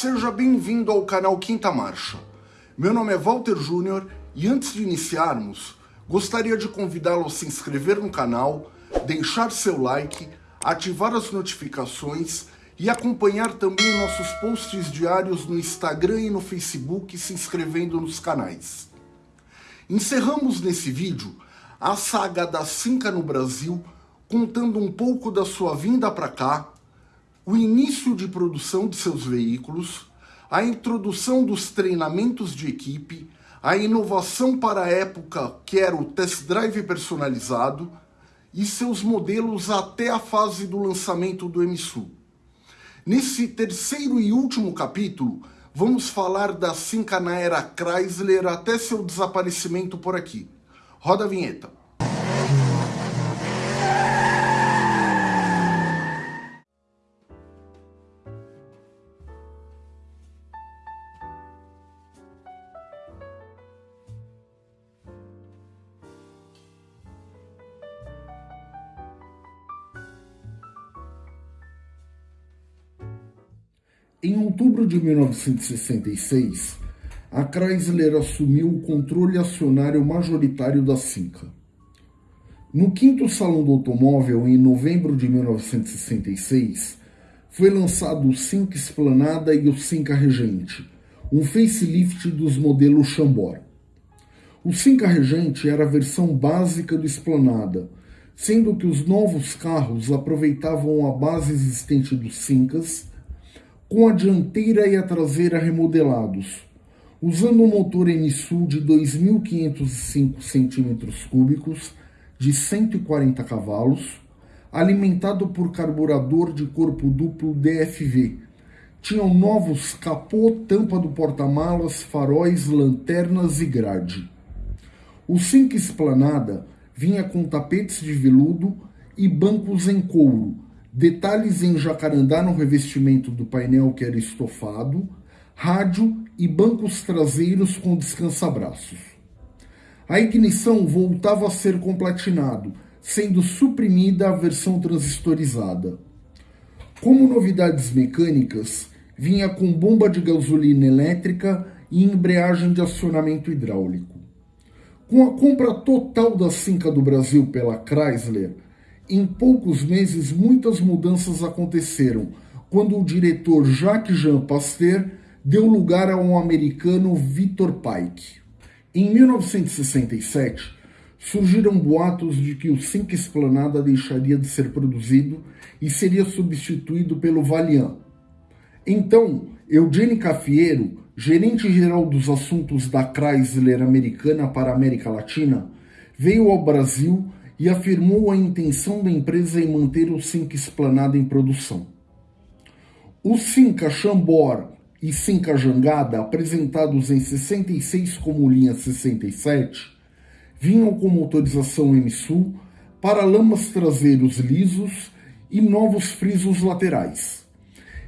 Seja bem-vindo ao canal Quinta Marcha. Meu nome é Walter Júnior e antes de iniciarmos, gostaria de convidá-lo a se inscrever no canal, deixar seu like, ativar as notificações e acompanhar também nossos posts diários no Instagram e no Facebook se inscrevendo nos canais. Encerramos nesse vídeo a saga da Cinca no Brasil, contando um pouco da sua vinda para cá, o início de produção de seus veículos, a introdução dos treinamentos de equipe, a inovação para a época que era o test drive personalizado e seus modelos até a fase do lançamento do MSU. Nesse terceiro e último capítulo, vamos falar da Cinca na era Chrysler até seu desaparecimento por aqui. Roda a vinheta. De 1966, a Chrysler assumiu o controle acionário majoritário da Cinca. No quinto Salão do Automóvel, em novembro de 1966, foi lançado o Cinca Esplanada e o Cinca Regente, um facelift dos modelos Chambord. O Cinca Regente era a versão básica do Esplanada, sendo que os novos carros aproveitavam a base existente dos Cincas com a dianteira e a traseira remodelados, usando um motor MSU de 2.505 cm3 de 140 cavalos, alimentado por carburador de corpo duplo DFV. Tinham novos capô, tampa do porta-malas, faróis, lanternas e grade. O Cinque Esplanada vinha com tapetes de veludo e bancos em couro, detalhes em jacarandá no revestimento do painel que era estofado, rádio e bancos traseiros com descansa-braços. A ignição voltava a ser com platinado, sendo suprimida a versão transistorizada. Como novidades mecânicas, vinha com bomba de gasolina elétrica e embreagem de acionamento hidráulico. Com a compra total da Cinca do Brasil pela Chrysler, em poucos meses, muitas mudanças aconteceram quando o diretor Jacques Jean Pasteur deu lugar a um americano Victor Pike. Em 1967, surgiram boatos de que o Cinque Esplanada deixaria de ser produzido e seria substituído pelo Valiant. Então, Eugene Cafiero, gerente-geral dos assuntos da Chrysler americana para a América Latina, veio ao Brasil e afirmou a intenção da empresa em manter o Cinca Esplanada em produção. O Cinca Chambord e Cinca Jangada, apresentados em 66 como linha 67, vinham com motorização MSU, paralamas traseiros lisos e novos frisos laterais.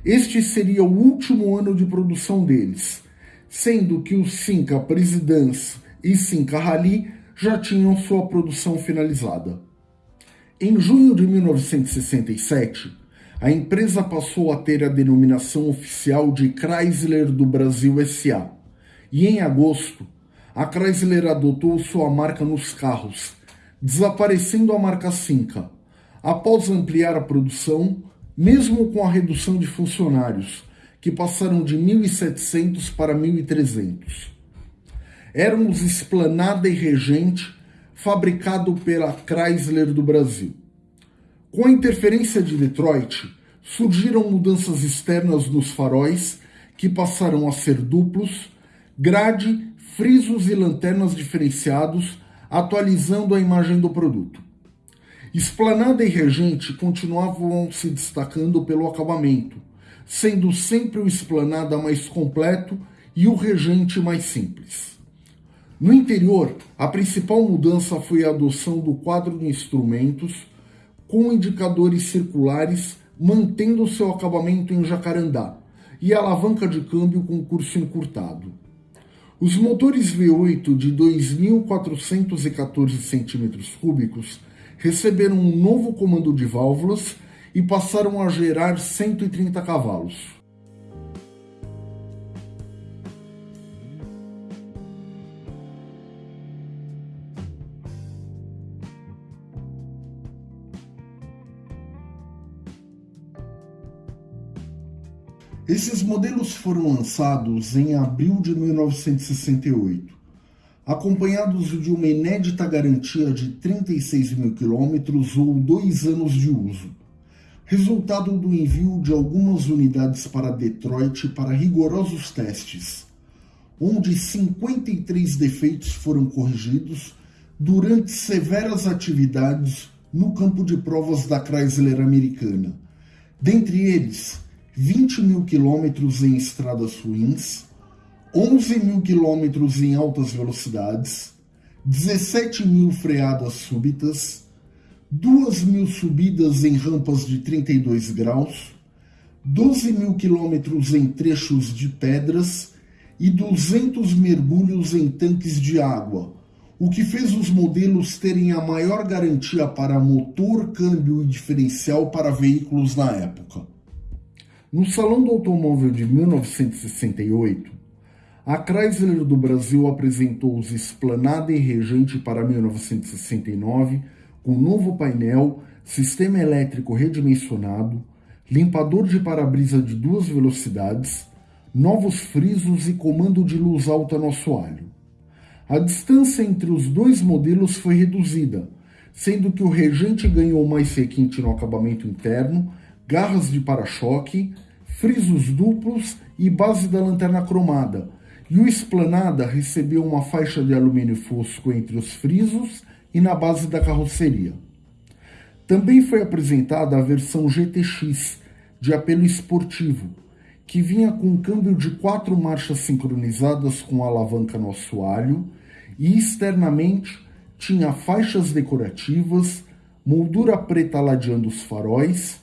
Este seria o último ano de produção deles, sendo que o Cinca Presidence e Cinca Rally já tinham sua produção finalizada. Em junho de 1967, a empresa passou a ter a denominação oficial de Chrysler do Brasil SA, e em agosto, a Chrysler adotou sua marca nos carros, desaparecendo a marca Cinca, após ampliar a produção, mesmo com a redução de funcionários, que passaram de 1.700 para 1.300 éramos Esplanada e Regente, fabricado pela Chrysler do Brasil. Com a interferência de Detroit, surgiram mudanças externas nos faróis, que passaram a ser duplos, grade, frisos e lanternas diferenciados, atualizando a imagem do produto. Esplanada e Regente continuavam se destacando pelo acabamento, sendo sempre o Esplanada mais completo e o Regente mais simples. No interior, a principal mudança foi a adoção do quadro de instrumentos com indicadores circulares, mantendo seu acabamento em jacarandá, e alavanca de câmbio com curso encurtado. Os motores V8 de 2.414 cm3 receberam um novo comando de válvulas e passaram a gerar 130 cavalos. Esses modelos foram lançados em abril de 1968, acompanhados de uma inédita garantia de 36 mil quilômetros ou dois anos de uso, resultado do envio de algumas unidades para Detroit para rigorosos testes, onde 53 defeitos foram corrigidos durante severas atividades no campo de provas da Chrysler americana, dentre eles 20 mil quilômetros em estradas ruins, 11 mil quilômetros em altas velocidades, 17 mil freadas súbitas, 2 mil subidas em rampas de 32 graus, 12 mil quilômetros em trechos de pedras e 200 mergulhos em tanques de água, o que fez os modelos terem a maior garantia para motor, câmbio e diferencial para veículos na época. No Salão do Automóvel de 1968, a Chrysler do Brasil apresentou os Esplanada e Regente para 1969, com novo painel, sistema elétrico redimensionado, limpador de para-brisa de duas velocidades, novos frisos e comando de luz alta no assoalho. A distância entre os dois modelos foi reduzida, sendo que o Regente ganhou mais requinte no acabamento interno garras de para-choque, frisos duplos e base da lanterna cromada, e o Esplanada recebeu uma faixa de alumínio fosco entre os frisos e na base da carroceria. Também foi apresentada a versão GTX, de apelo esportivo, que vinha com câmbio de quatro marchas sincronizadas com alavanca no assoalho e externamente tinha faixas decorativas, moldura preta ladeando os faróis,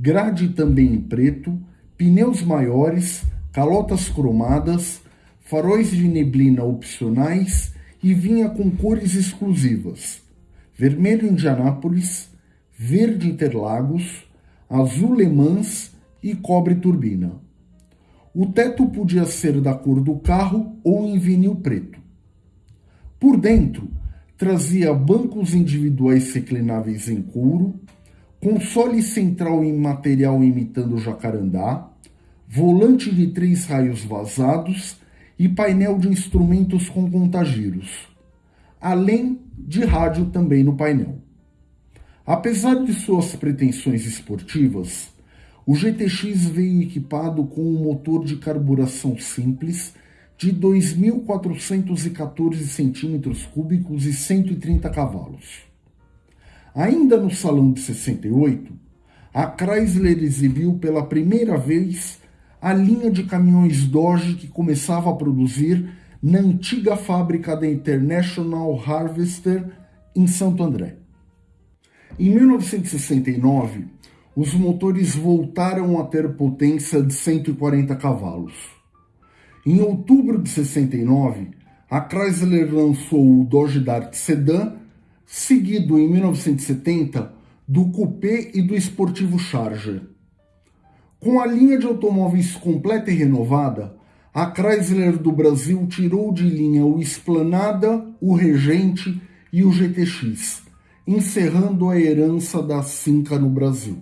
grade também em preto, pneus maiores, calotas cromadas, faróis de neblina opcionais e vinha com cores exclusivas: vermelho Indianápolis, verde Interlagos, azul Le Mans e cobre turbina. O teto podia ser da cor do carro ou em vinil preto. Por dentro, trazia bancos individuais reclináveis em couro, console central em material imitando jacarandá, volante de três raios vazados e painel de instrumentos com contagiros, além de rádio também no painel. Apesar de suas pretensões esportivas, o GTX veio equipado com um motor de carburação simples de 2.414 cm3 e 130 cavalos. Ainda no Salão de 68, a Chrysler exibiu pela primeira vez a linha de caminhões Dodge que começava a produzir na antiga fábrica da International Harvester em Santo André. Em 1969, os motores voltaram a ter potência de 140 cavalos. Em outubro de 69, a Chrysler lançou o Dodge Dart Sedan seguido em 1970 do Coupé e do esportivo Charger. Com a linha de automóveis completa e renovada, a Chrysler do Brasil tirou de linha o Esplanada, o Regente e o GTX, encerrando a herança da Cinca no Brasil.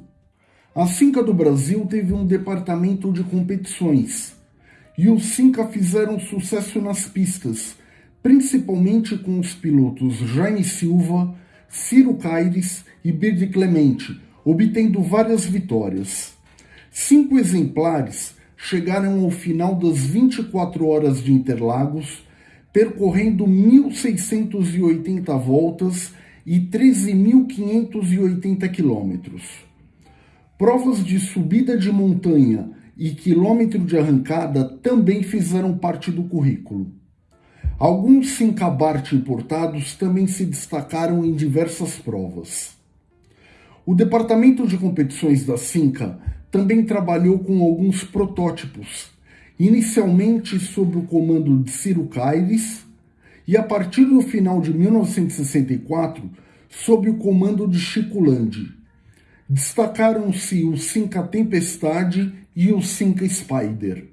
A Cinca do Brasil teve um departamento de competições, e os Cinca fizeram sucesso nas pistas, principalmente com os pilotos Jaime Silva, Ciro Caires e Bird Clemente, obtendo várias vitórias. Cinco exemplares chegaram ao final das 24 horas de Interlagos, percorrendo 1.680 voltas e 13.580 quilômetros. Provas de subida de montanha e quilômetro de arrancada também fizeram parte do currículo. Alguns Sincabart importados também se destacaram em diversas provas. O departamento de competições da Cinca também trabalhou com alguns protótipos, inicialmente sob o comando de Ciro Caires e a partir do final de 1964 sob o comando de Chico Landi. Destacaram-se o Cinca Tempestade e o Cinca Spider.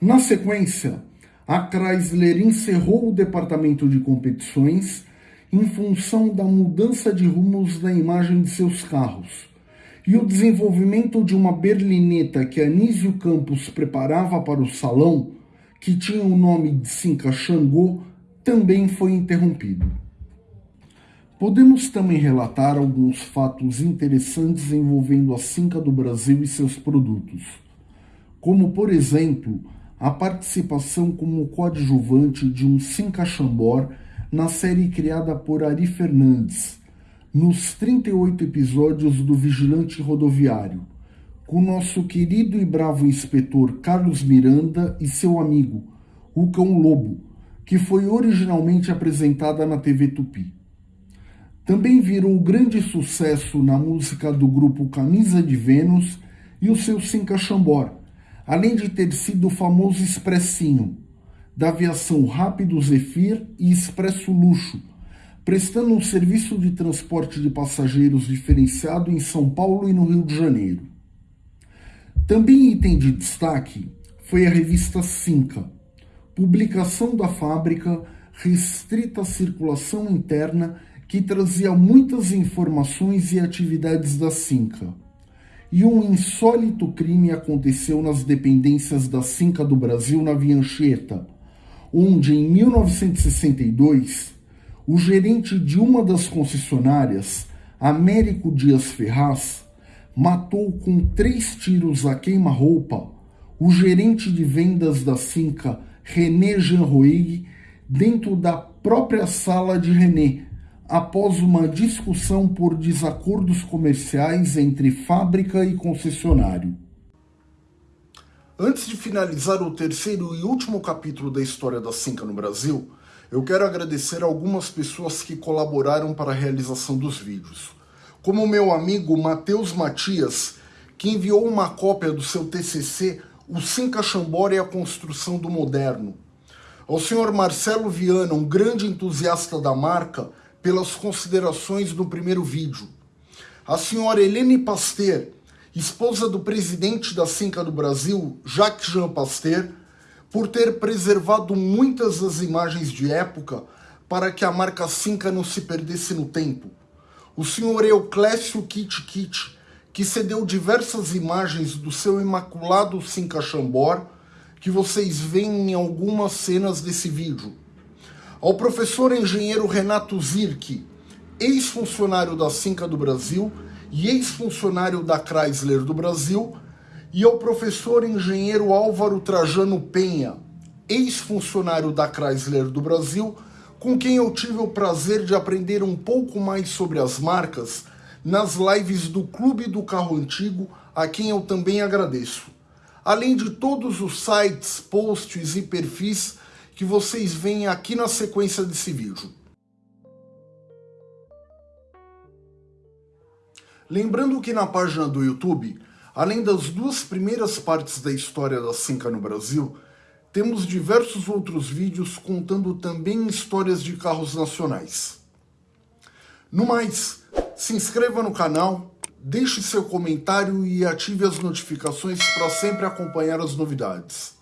Na sequência, a Chrysler encerrou o departamento de competições em função da mudança de rumos da imagem de seus carros e o desenvolvimento de uma berlineta que Anísio Campos preparava para o salão, que tinha o nome de Cinca Xangô, também foi interrompido. Podemos também relatar alguns fatos interessantes envolvendo a Cinca do Brasil e seus produtos, como, por exemplo, a participação como coadjuvante de um Cinca Chambor na série criada por Ari Fernandes, nos 38 episódios do Vigilante Rodoviário, com nosso querido e bravo inspetor Carlos Miranda e seu amigo, o Cão Lobo, que foi originalmente apresentada na TV Tupi. Também virou grande sucesso na música do grupo Camisa de Vênus e o seu Cinca Chambor, além de ter sido o famoso Expressinho, da aviação Rápido Zephyr e Expresso Luxo, prestando um serviço de transporte de passageiros diferenciado em São Paulo e no Rio de Janeiro. Também item de destaque foi a revista Cinca, publicação da fábrica restrita à circulação interna que trazia muitas informações e atividades da Cinca. E um insólito crime aconteceu nas dependências da Cinca do Brasil na Viancheta, onde em 1962 o gerente de uma das concessionárias, Américo Dias Ferraz, matou com três tiros a queima-roupa o gerente de vendas da Cinca, René Jean Roig, dentro da própria sala de René, após uma discussão por desacordos comerciais entre fábrica e concessionário. Antes de finalizar o terceiro e último capítulo da história da Cinca no Brasil, eu quero agradecer algumas pessoas que colaboraram para a realização dos vídeos. Como o meu amigo Matheus Matias, que enviou uma cópia do seu TCC, O Cinca Chambora e a Construção do Moderno. Ao senhor Marcelo Viana, um grande entusiasta da marca, pelas considerações do primeiro vídeo. A senhora Helene Pasteur, esposa do presidente da Cinca do Brasil, Jacques Jean Pasteur, por ter preservado muitas das imagens de época para que a marca Cinca não se perdesse no tempo. O senhor Euclésio Kit Kit, que cedeu diversas imagens do seu imaculado Cinca Chambor, que vocês veem em algumas cenas desse vídeo ao professor engenheiro Renato Zirk, ex-funcionário da Cinca do Brasil e ex-funcionário da Chrysler do Brasil, e ao professor engenheiro Álvaro Trajano Penha, ex-funcionário da Chrysler do Brasil, com quem eu tive o prazer de aprender um pouco mais sobre as marcas nas lives do Clube do Carro Antigo, a quem eu também agradeço. Além de todos os sites, posts e perfis que vocês veem aqui na sequência desse vídeo. Lembrando que na página do YouTube, além das duas primeiras partes da história da Cinca no Brasil, temos diversos outros vídeos contando também histórias de carros nacionais. No mais, se inscreva no canal, deixe seu comentário e ative as notificações para sempre acompanhar as novidades.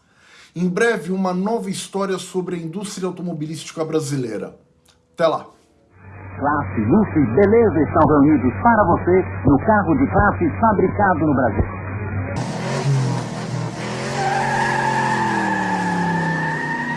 Em breve, uma nova história sobre a indústria automobilística brasileira. Até lá! Classe, luxo e beleza estão reunidos para você no carro de classe fabricado no Brasil.